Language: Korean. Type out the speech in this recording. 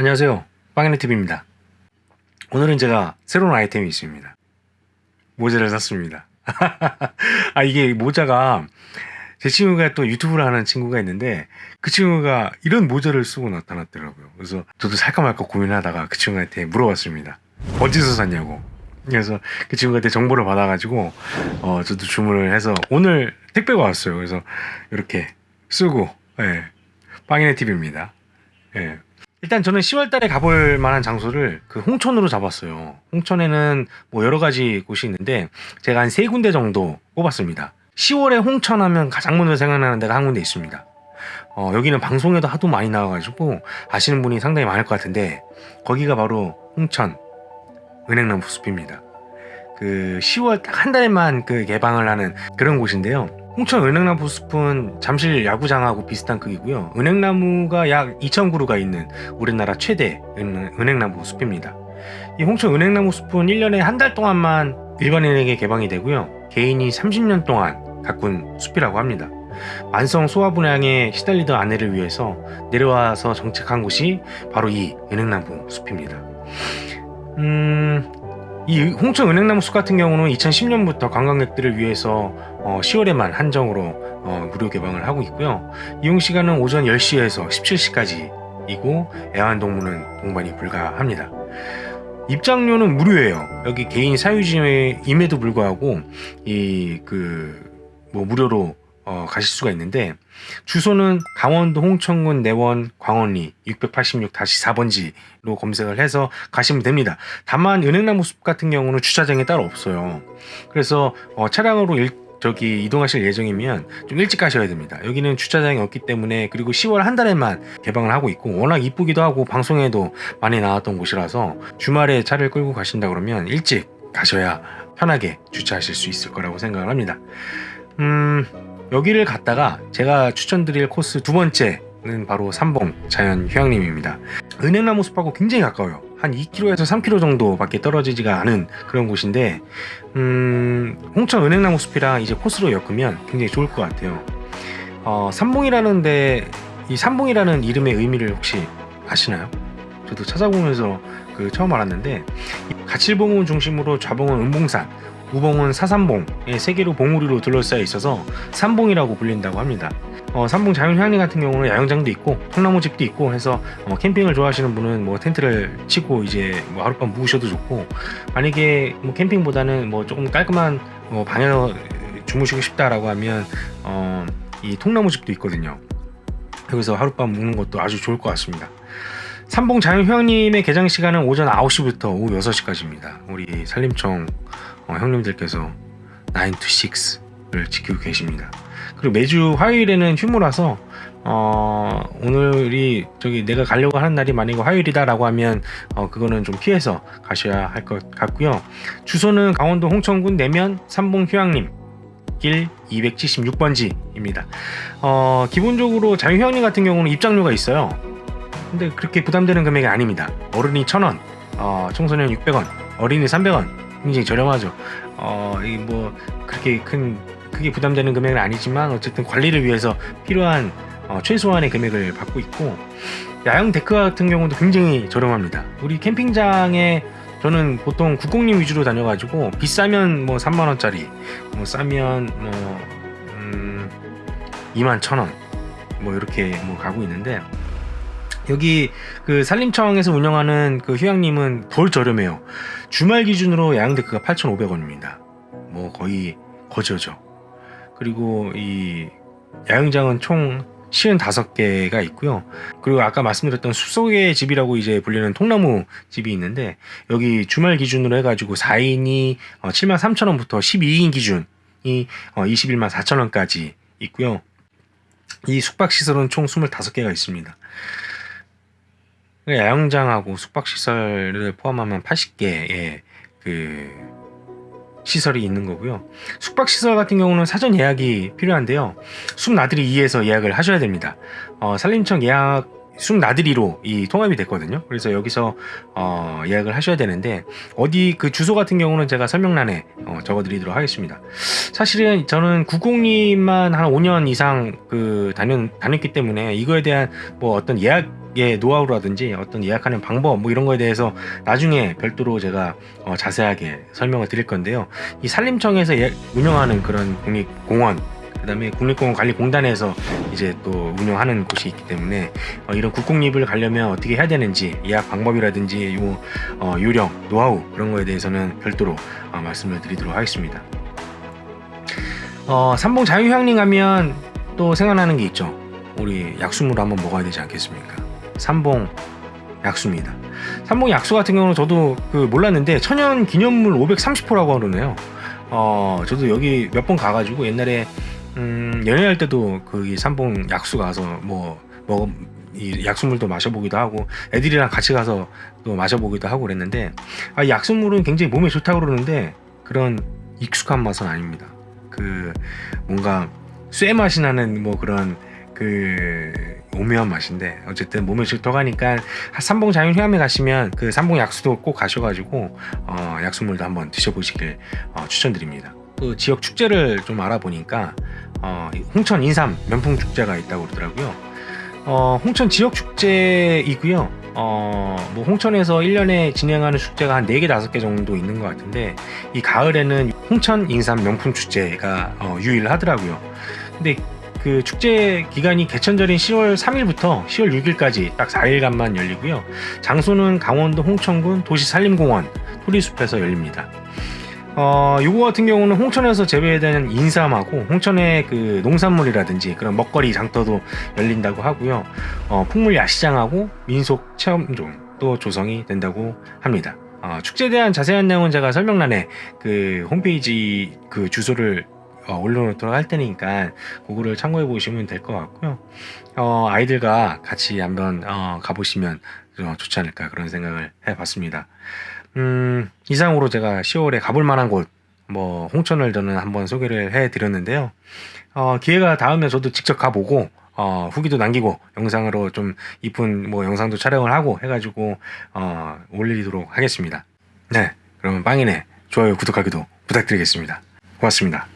안녕하세요. 빵이네TV입니다. 오늘은 제가 새로운 아이템이 있습니다. 모자를 샀습니다. 아 이게 모자가 제 친구가 또 유튜브를 하는 친구가 있는데 그 친구가 이런 모자를 쓰고 나타났더라고요. 그래서 저도 살까 말까 고민하다가 그 친구한테 물어봤습니다. 어디서 샀냐고. 그래서 그 친구한테 정보를 받아가지고 어 저도 주문을 해서 오늘 택배가 왔어요. 그래서 이렇게 쓰고 예 빵이네 TV입니다. 예 일단 저는 10월 달에 가볼 만한 장소를 그 홍천으로 잡았어요. 홍천에는 뭐 여러 가지 곳이 있는데 제가 한 세 군데 정도 뽑았습니다. 10월에 홍천 하면 가장 먼저 생각나는 데가 한 군데 있습니다. 어, 여기는 방송에도 하도 많이 나와가지고 아시는 분이 상당히 많을 것 같은데 거기가 바로 홍천 은행나무 숲입니다. 그 10월 딱 한 달에만 그 개방을 하는 그런 곳인데요. 홍천 은행나무 숲은 잠실 야구장하고 비슷한 크기고요. 은행나무가 약 2,000그루가 있는 우리나라 최대 은행나무 숲입니다. 이 홍천 은행나무 숲은 1년에 한 달 동안만 일반인에게 개방이 되고요. 개인이 30년 동안 가꾼 숲이라고 합니다. 만성 소화불량에 시달리던 아내를 위해서 내려와서 정착한 곳이 바로 이 은행나무 숲입니다. 음, 이 홍천 은행나무 숲 같은 경우는 2010년부터 관광객들을 위해서 어 10월에만 한정으로 어 무료 개방을 하고 있고요. 이용 시간은 오전 10시에서 17시까지이고 애완동물은 동반이 불가합니다. 입장료는 무료예요. 여기 개인 사유지임에도 불구하고 이 그 뭐 무료로 어, 가실 수가 있는데 주소는 강원도 홍천군 내원 광원리 686-4번지로 검색을 해서 가시면 됩니다. 다만 은행나무 숲 같은 경우는 주차장이 따로 없어요. 그래서 어, 차량으로 일, 저기 이동하실 예정이면 좀 일찍 가셔야 됩니다. 여기는 주차장이 없기 때문에 그리고 10월 한 달에만 개방을 하고 있고 워낙 이쁘기도 하고 방송에도 많이 나왔던 곳이라서 주말에 차를 끌고 가신다 그러면 일찍 가셔야 편하게 주차하실 수 있을 거라고 생각을 합니다. 음... 여기를 갔다가 제가 추천드릴 코스 두 번째는 바로 삼봉 자연 휴양림입니다. 은행나무 숲하고 굉장히 가까워요. 한 2km에서 3km 정도밖에 떨어지지가 않은 그런 곳인데 음, 홍천 은행나무 숲이랑 이제 코스로 엮으면 굉장히 좋을 것 같아요. 어, 삼봉이라는 데 이 삼봉이라는 이름의 의미를 혹시 아시나요? 저도 찾아보면서 그 처음 알았는데 가칠봉을 중심으로 좌봉은 은봉산 우봉은 사삼봉의 세 개로 봉우리로 둘러싸여 있어서 삼봉이라고 불린다고 합니다. 어, 삼봉 자연휴양림 같은 경우는 야영장도 있고 통나무집도 있고 해서 어, 캠핑을 좋아하시는 분은 뭐 텐트를 치고 이제 뭐 하룻밤 묵으셔도 좋고 만약에 뭐 캠핑보다는 뭐 조금 깔끔한 뭐 방에서 주무시고 싶다라고 하면 어, 이 통나무집도 있거든요. 여기서 하룻밤 묵는 것도 아주 좋을 것 같습니다. 삼봉 자연휴양림의 개장 시간은 오전 9시부터 오후 6시까지입니다. 우리 산림청 어, 형님들께서 9to6를 지키고 계십니다. 그리고 매주 화요일에는 휴무라서 어, 오늘이 저기 내가 가려고 하는 날이 만약에 화요일이다 라고 하면 어, 그거는 좀 피해서 가셔야 할 것 같고요. 주소는 강원도 홍천군 내면 삼봉 휴양림 길 276번지 입니다. 어, 기본적으로 자유휴양림 같은 경우는 입장료가 있어요. 근데 그렇게 부담되는 금액이 아닙니다. 어른이 1000원, 어, 청소년 600원, 어린이 300원 굉장히 저렴하죠. 어, 뭐 그렇게 큰 크게 부담되는 금액은 아니지만 어쨌든 관리를 위해서 필요한 어, 최소한의 금액을 받고 있고 야영 데크 같은 경우도 굉장히 저렴합니다. 우리 캠핑장에 저는 보통 국공님 위주로 다녀가지고 비싸면 뭐 3만원짜리 뭐 싸면 뭐 음, 2만 천원 뭐 이렇게 뭐 가고 있는데 여기 그 산림청에서 운영하는 그 휴양림은 덜 저렴해요. 주말 기준으로 야영 데크가 8,500원입니다. 뭐 거의 거저죠. 그리고 이 야영장은 총 55개가 있고요. 그리고 아까 말씀드렸던 숲속의 집이라고 이제 불리는 통나무 집이 있는데 여기 주말 기준으로 해가지고 4인이 73,000원부터 어, 12인 기준이 21만 어, 4천원까지 있고요. 이 숙박시설은 총 25개가 있습니다. 야영장하고 숙박시설을 포함하면 80개의 그 시설이 있는 거고요. 숙박시설 같은 경우는 사전 예약이 필요한데요. 숲나들이 2에서 예약을 하셔야 됩니다. 어, 산림청 예약 숲 나들이로 이 통합이 됐거든요. 그래서 여기서 어, 예약을 하셔야 되는데 어디 그 주소 같은 경우는 제가 설명란에 어, 적어드리도록 하겠습니다. 사실은 저는 구공님만 한 5년 이상 그 다녔, 다녔기 때문에 이거에 대한 뭐 어떤 예약 의 노하우라든지 어떤 예약하는 방법 뭐 이런 거에 대해서 나중에 별도로 제가 어, 자세하게 설명을 드릴 건데요. 이 산림청에서 예- 운영하는 그런 국립공원 그 다음에 국립공원관리공단에서 이제 또 운영하는 곳이 있기 때문에 어, 이런 국공립을 가려면 어떻게 해야 되는지 예약 방법이라든지 요 어, 요령 노하우 그런 거에 대해서는 별도로 어, 말씀을 드리도록 하겠습니다. 어, 삼봉 자유휴양림 가면 또 생각나는 게 있죠. 우리 약수물 한번 먹어야 되지 않겠습니까? 삼봉 약수입니다. 삼봉 약수 같은 경우는 저도 그 몰랐는데 천연 기념물 530호라고 그러네요. 어, 저도 여기 몇 번 가가지고 옛날에 음, 연애할 때도 거기 삼봉 약수 가서 뭐, 뭐, 이 약수물도 마셔보기도 하고 애들이랑 같이 가서 또 마셔보기도 하고 그랬는데 아, 이 약수물은 굉장히 몸에 좋다고 그러는데 그런 익숙한 맛은 아닙니다. 그 뭔가 쇠 맛이 나는 뭐 그런 그 오묘한 맛인데 어쨌든 몸에 하니까 삼봉 자연휴양에 가시면 그 삼봉 약수도 꼭 가셔가지고 어, 약수물도 한번 드셔보시길 어, 추천드립니다. 그 지역 축제를 좀 알아보니까 어, 홍천 인삼 면풍 축제가 있다고 그러더라고요. 어, 홍천 지역 축제이고요. 어, 뭐 홍천에서 1년에 진행하는 축제가 한 4개, 5개 정도 있는 것 같은데 이 가을에는 홍천 인삼 명품 축제가 어, 유일하더라고요. 근데 그 축제 기간이 개천절인 10월 3일부터 10월 6일까지 딱 4일간만 열리고요. 장소는 강원도 홍천군 도시산림공원 토리숲에서 열립니다. 어, 요거 같은 경우는 홍천에서 재배되는 인삼하고 홍천의 그 농산물이라든지 그런 먹거리 장터도 열린다고 하고요. 어, 풍물 야시장하고 민속 체험존도 조성이 된다고 합니다. 어, 축제에 대한 자세한 내용은 제가 설명란에 그 홈페이지 그 주소를 어, 올려놓도록 할 테니까 그거를 참고해 보시면 될 것 같고요. 어, 아이들과 같이 한번 어, 가보시면 어, 좋지 않을까 그런 생각을 해봤습니다. 음, 이상으로 제가 10월에 가볼 만한 곳, 뭐, 홍천을 저는 한번 소개를 해 드렸는데요. 어, 기회가 닿으면 저도 직접 가보고, 어, 후기도 남기고, 영상으로 좀 이쁜 뭐 영상도 촬영을 하고 해가지고, 어, 올리도록 하겠습니다. 네. 그러면 빵이네. 좋아요, 구독하기도 부탁드리겠습니다. 고맙습니다.